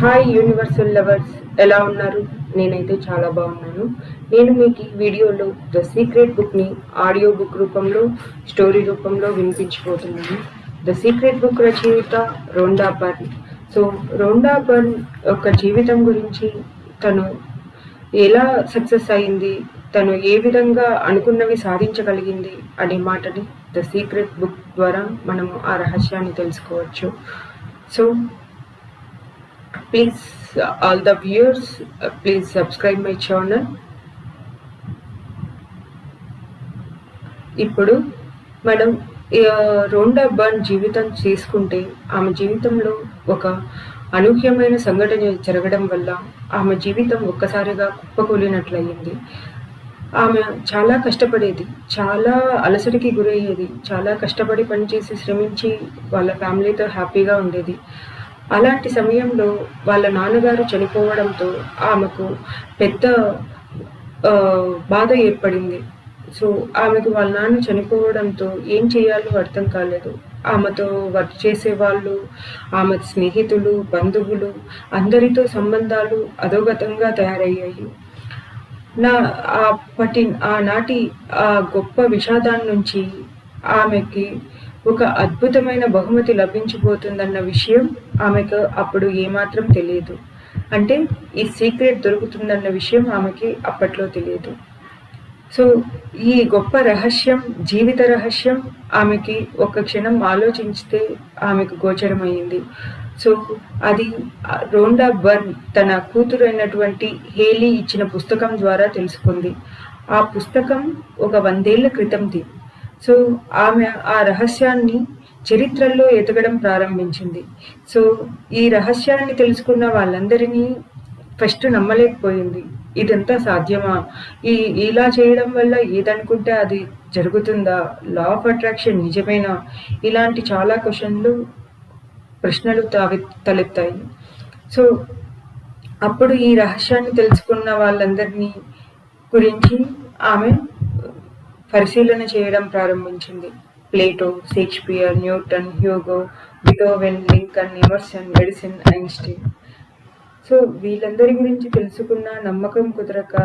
Hi universal lovers ఎలా ఉన్నారు? నేనైతే చాలా బాగున్నాను. నేను మీకు ఈ వీడియోలో ద సీక్రెట్ బుక్ని ఆడియో బుక్ రూపంలో స్టోరీ రూపంలో వినిపించబోతున్నాను. ద సీక్రెట్ బుక్ రచయిత Rhonda Byrne so Rhonda Byrne యొక్క జీవితం గురించి తను ఎలా సక్సెస్ అయింది? తను ఏ విధంగా అనుకున్నవి సాధించగలిగింది అనే మాటని ద సీక్రెట్ బుక్ ద్వారా మనము ఆ రహస్యాన్ని తెలుసుకోవచ్చు. So please uh, all the viewers uh, please subscribe my channel. ఇప్పుడు మనం రోండా బర్న్ జీవితం తీసుకుంటే ఆమె జీవితంలో ఒక అనూహ్యమైన సంఘటన జరగడం వల్ల ఆమె జీవితం ఒక్కసారిగా కుప్పకూలినట్లయింది. ఆమె చాలా కష్టపడేది చాలా అలసటికి గురయ్యేది చాలా కష్టపడి పనిచేసి శ్రమించి వాళ్ళ ఫ్యామిలీతో హ్యాపీగా ఉండేది. అలాంటి సమయంలో వాళ్ళ నాన్నగారు చనిపోవడంతో ఆమెకు పెద్ద బాధ ఏర్పడింది. సో ఆమెకు వాళ్ళ నాన్న చనిపోవడంతో ఏం చేయాలో అర్థం కాలేదు. ఆమెతో వర్క్ చేసే వాళ్ళు ఆమె స్నేహితులు బంధువులు అందరితో సంబంధాలు అధోగతంగా తయారయ్యాయి. నా అప్పటి ఆనాటి ఆ గొప్ప విషాదాన్ని నుంచి ఆమెకి ఒక అద్భుతమైన బహుమతి లభించబోతుందన్న విషయం ఆమెకు అప్పుడు ఏమాత్రం తెలియదు. అంటే ఈ సీక్రెట్ దొరుకుతుందన్న విషయం ఆమెకి అప్పట్లో తెలియదు. సో ఈ గొప్ప రహస్యం జీవిత రహస్యం ఆమెకి ఒక క్షణం ఆలోచించితే ఆమెకు గోచరమైంది. సో అది రోండా బర్న్ తన కూతురు అయినటువంటి హేలీ ఇచ్చిన పుస్తకం ద్వారా తెలుసుకుంది. ఆ పుస్తకం ఒక వందేళ్ళ క్రితంది. సో ఆమె ఆ రహస్యాన్ని చరిత్రల్లో ఎతకడం ప్రారంభించింది. సో ఈ రహస్యాన్ని తెలుసుకున్న వాళ్ళందరినీ ఫస్ట్ నమ్మలేకపోయింది. ఇదంతా సాధ్యమా? ఈ ఇలా చేయడం వల్ల ఏదనుకుంటే అది జరుగుతుందా? లా ఆఫ్ అట్రాక్షన్ నిజమేనా? ఇలాంటి చాలా క్వశ్చన్లు ప్రశ్నలు తావి తలెత్తాయి. సో అప్పుడు ఈ రహస్యాన్ని తెలుసుకున్న వాళ్ళందరినీ గురించి ఆమె పరిశీలన చేయడం ప్రారంభించింది. Plato Shakespeare Newton Hugo Beethoven Lincoln Emerson Edison Einstein. So వీళ్ళందరి గురించి తెలుసుకున్న నమ్మకం కుదరక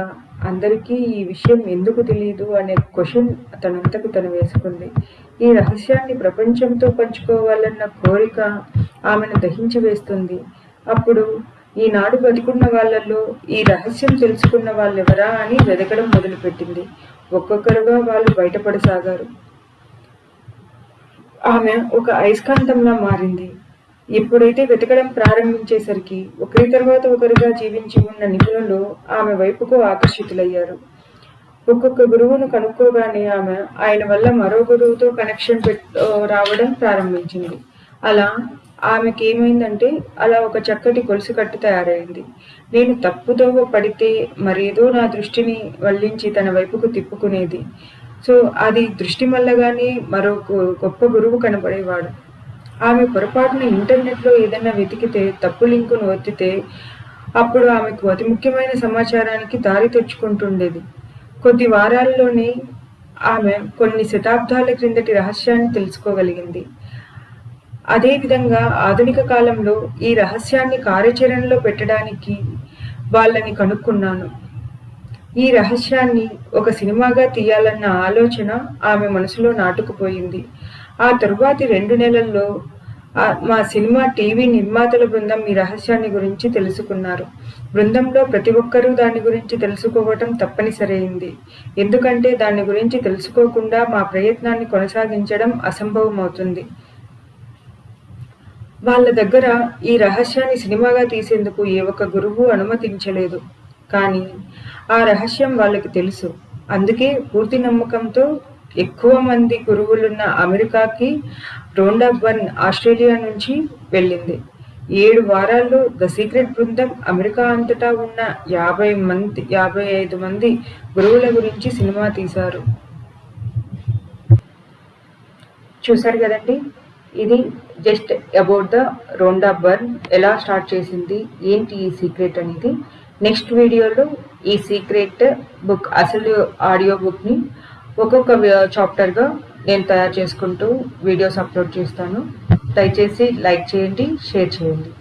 అందరికీ ఈ విషయం ఎందుకు తెలియదు అనే క్వశ్చన్ తనంతకు తను వేసుకుంది. ఈ రహస్యాన్ని ప్రపంచంతో పంచుకోవాలన్న కోరిక ఆమెను దహించి వేస్తుంది అప్పుడు ఈనాడు బతుకున్న వాళ్ళల్లో ఈ రహస్యం తెలుసుకున్న వాళ్ళెవరా అని వెతకడం మొదలుపెట్టింది. ఒక్కొక్కరుగా వాళ్ళు బయటపడసాగారు. ఆమె ఒక అయస్కాంతంలా మారింది. ఎప్పుడైతే వెతకడం ప్రారంభించేసరికి ఒకరి తర్వాత ఒకరుగా జీవించి ఉన్న నిపుణులు ఆమె వైపుకు ఆకర్షితులయ్యారు. ఒక్కొక్క గురువును కనుక్కోగానే ఆమె ఆయన వల్ల మరో గురువుతో కనెక్షన్ పెట్ రావడం ప్రారంభించింది. అలా ఆమెకి ఏమైందంటే అలా ఒక చక్కటి గొలుసు కట్టు తయారైంది. నేను తప్పుదోవ పడితే మరేదో నా దృష్టిని వల్లించి తన వైపుకు తిప్పుకునేది. సో అది దృష్టి మల్లగానే మరో గొప్ప గురువు కనబడేవాడు. ఆమె పొరపాటున ఇంటర్నెట్లో ఏదైనా వెతికితే తప్పు లింకును ఒత్తితే అప్పుడు ఆమెకు అతి ముఖ్యమైన సమాచారానికి దారి తెచ్చుకుంటుండేది. కొద్ది వారాల్లోనే ఆమె కొన్ని శతాబ్దాల క్రిందటి రహస్యాన్ని తెలుసుకోగలిగింది. అదేవిధంగా ఆధునిక కాలంలో ఈ రహస్యాన్ని కార్యాచరణలో పెట్టడానికి వాళ్ళని కనుక్కున్నాను. ఈ రహస్యాన్ని ఒక సినిమాగా తీయాలన్న ఆలోచన ఆమె మనసులో నాటుకుపోయింది. ఆ తరువాతి రెండు నెలల్లో మా సినిమా టీవీ నిర్మాతల బృందం ఈ రహస్యాన్ని గురించి తెలుసుకున్నారు. బృందంలో ప్రతి ఒక్కరూ దాని గురించి తెలుసుకోవటం తప్పనిసరైంది. ఎందుకంటే దాని గురించి తెలుసుకోకుండా మా ప్రయత్నాన్ని కొనసాగించడం అసంభవం అవుతుంది వాళ్ళ దగ్గర ఈ రహస్యాన్ని సినిమాగా తీసేందుకు ఏ ఒక్క గురువు అనుమతించలేదు. కానీ ఆ రహస్యం వాళ్ళకి తెలుసు. అందుకే పూర్తి నమ్మకంతో ఎక్కువ మంది గురువులున్న అమెరికాకి రోండా బర్న్ ఆస్ట్రేలియా నుంచి వెళ్ళింది. ఏడు వారాల్లో ద సీక్రెట్ బృందం అమెరికా అంతటా ఉన్న యాభై మంది యాభై ఐదు మంది గురువుల గురించి సినిమా తీశారు. చూశారు కదండి? ఇది just about the Rhonda Byrne ఎలా స్టార్ట్ చేసింది ఏంటి ఈ సీక్రెట్ అనేది. నెక్స్ట్ వీడియోలో ఈ సీక్రెట్ బుక్ అసలు ఆడియో బుక్ని ఒక్కొక్క చాప్టర్గా నేను తయారు చేసుకుంటూ వీడియోస్ అప్లోడ్ చేస్తాను. దయచేసి లైక్ చేయండి షేర్ చేయండి.